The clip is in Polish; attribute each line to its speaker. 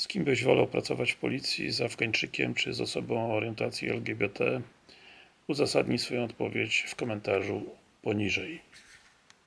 Speaker 1: Z kim byś wolał pracować w policji? Z Afgańczykiem czy z osobą o orientacji LGBT? Uzasadnij swoją odpowiedź w komentarzu poniżej.